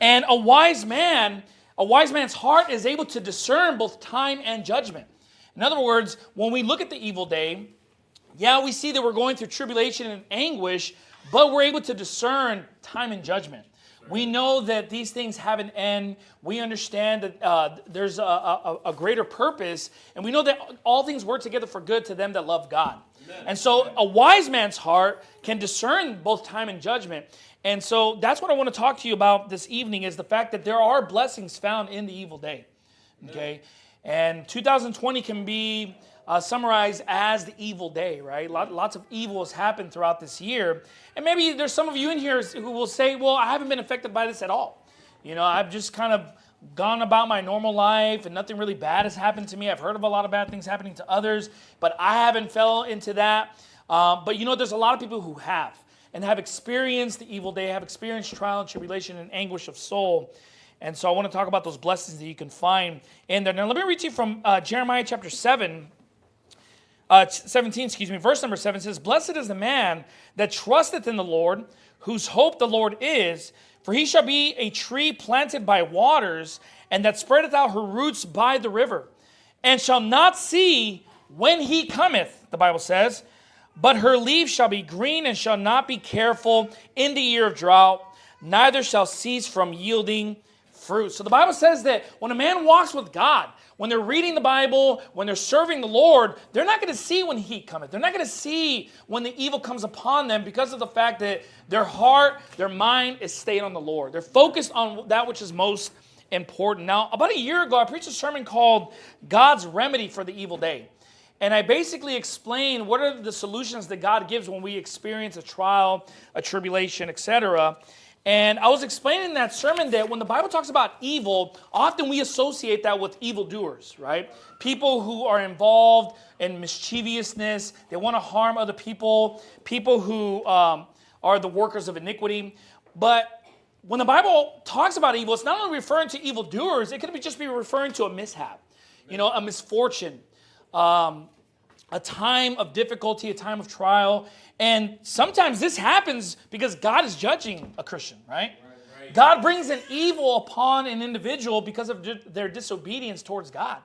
And a wise man, a wise man's heart is able to discern both time and judgment. In other words, when we look at the evil day, yeah, we see that we're going through tribulation and anguish, but we're able to discern time and judgment. We know that these things have an end. We understand that uh, there's a, a, a, greater purpose, and we know that all things work together for good to them that love God. Amen. And so, a wise man's heart can discern both time and judgment. And so, that's what I want to talk to you about this evening: is the fact that there are blessings found in the evil day. Okay, and 2020 can be uh, summarized as the evil day, right? Lot, lots of evil has happened throughout this year. And maybe there's some of you in here who will say, well, I haven't been affected by this at all. You know, I've just kind of gone about my normal life and nothing really bad has happened to me. I've heard of a lot of bad things happening to others, but I haven't fell into that. Uh, but you know, there's a lot of people who have and have experienced the evil day, have experienced trial and tribulation and anguish of soul. And so I want to talk about those blessings that you can find in there. Now, let me read to you from uh, Jeremiah chapter 7, uh, 17, excuse me, verse number 7 says, Blessed is the man that trusteth in the Lord, whose hope the Lord is, for he shall be a tree planted by waters, and that spreadeth out her roots by the river, and shall not see when he cometh, the Bible says, but her leaves shall be green and shall not be careful in the year of drought, neither shall cease from yielding fruit. So the Bible says that when a man walks with God, when they're reading the Bible, when they're serving the Lord, they're not going to see when heat cometh. They're not going to see when the evil comes upon them because of the fact that their heart, their mind is stayed on the Lord. They're focused on that which is most important. Now, about a year ago, I preached a sermon called God's Remedy for the Evil Day. And I basically explained what are the solutions that God gives when we experience a trial, a tribulation, etc. And I was explaining in that sermon that when the Bible talks about evil, often we associate that with evildoers, right? People who are involved in mischievousness, they want to harm other people, people who um, are the workers of iniquity. But when the Bible talks about evil, it's not only referring to evildoers, it could be just be referring to a mishap, you know, a misfortune, um, a time of difficulty, a time of trial. And sometimes this happens because God is judging a Christian, right? God brings an evil upon an individual because of their disobedience towards God.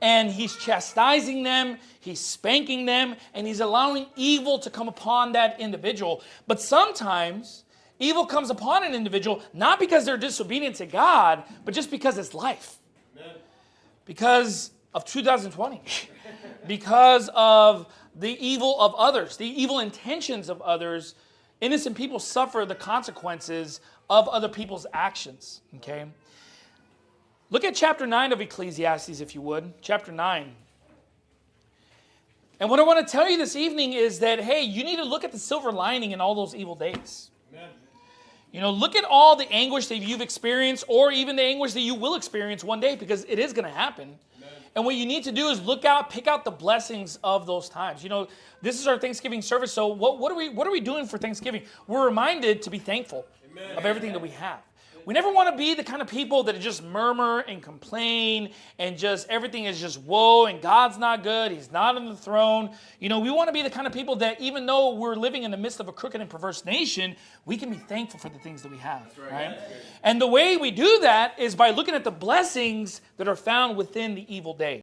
And he's chastising them, he's spanking them, and he's allowing evil to come upon that individual. But sometimes evil comes upon an individual not because they're disobedient to God, but just because it's life. Because of 2020. because of the evil of others, the evil intentions of others, innocent people suffer the consequences of other people's actions. Okay? Look at chapter 9 of Ecclesiastes, if you would. Chapter 9. And what I want to tell you this evening is that, hey, you need to look at the silver lining in all those evil days. Amen. You know, look at all the anguish that you've experienced or even the anguish that you will experience one day because it is going to happen. And what you need to do is look out, pick out the blessings of those times. You know, this is our Thanksgiving service. So what, what are we what are we doing for Thanksgiving? We're reminded to be thankful Amen. of everything that we have. We never want to be the kind of people that just murmur and complain and just everything is just woe and God's not good. He's not on the throne. You know, we want to be the kind of people that even though we're living in the midst of a crooked and perverse nation, we can be thankful for the things that we have. Right. right? And the way we do that is by looking at the blessings that are found within the evil day.